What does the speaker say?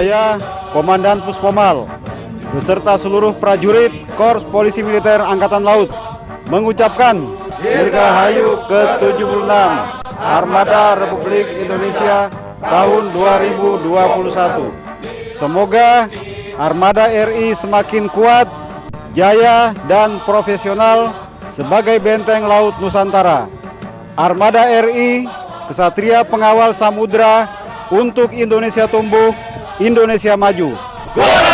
saya, Komandan Puspomal, beserta seluruh prajurit Korps Polisi Militer Angkatan Laut, mengucapkan Dirgahayu ke-76 Armada Republik Indonesia tahun 2021. Semoga Armada RI semakin kuat, jaya, dan profesional sebagai benteng laut Nusantara. Armada RI, kesatria pengawal samudra untuk Indonesia tumbuh, Indonesia maju. Jala